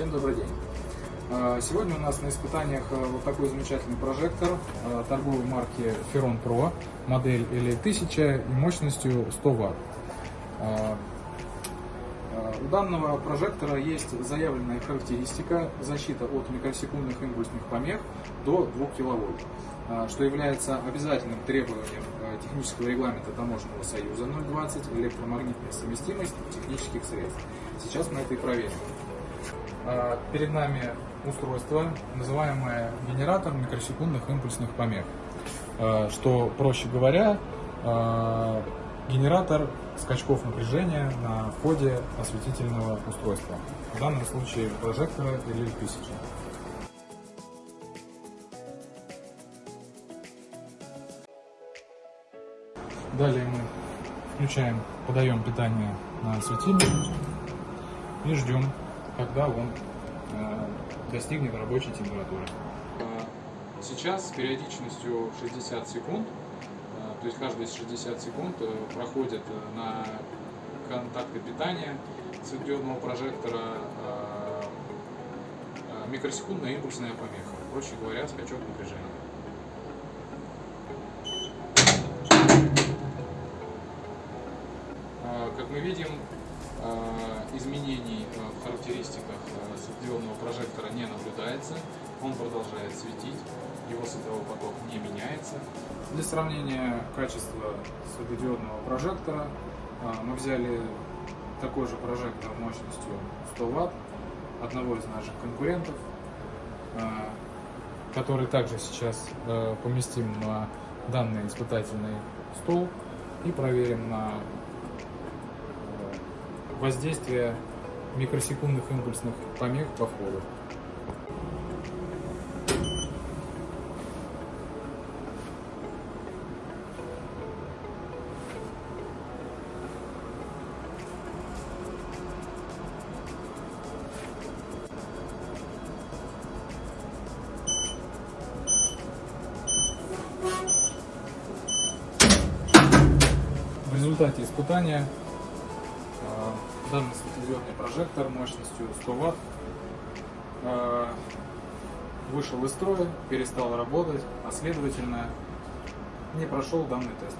Всем добрый день. А, Сегодня у нас на испытаниях а, вот такой замечательный прожектор а, торговой марки Ferron Pro, модель L1000 и мощностью 100 Вт. У данного прожектора есть заявленная характеристика защита от микросекундных импульсных помех до 2 кВт, что является обязательным требованием технического регламента Таможенного союза 020 электромагнитная совместимость технических средств. Сейчас мы это и проверим. А, Перед нами устройство, называемое генератор микросекундных импульсных помех. А, Что, проще говоря, а, генератор скачков напряжения на входе осветительного устройства. В данном случае прожектора или 1000. Далее мы включаем, подаем питание на светильник и ждем, когда он э, достигнет рабочей температуры. Сейчас с периодичностью 60 секунд, э, то есть каждые 60 секунд э, проходит на контакты питания светодиодного прожектора микросекундная импульсная помеха, проще говоря, скачок напряжения. Как мы видим, э, изменений в характеристиках э, светодиодного прожектора не наблюдается. Он продолжает светить, его световой поток не меняется. Для сравнения качества светодиодного прожектора мы взяли такой же прожектор мощностью 100 Вт одного из наших конкурентов, который также сейчас э, поместим на данный испытательный стол и проверим на воздействие микросекундных импульсных помех по входу. В результате испытания данный светодиодный прожектор мощностью 100 Вт э, вышел из строя, перестал работать, а следовательно не прошел данный тест.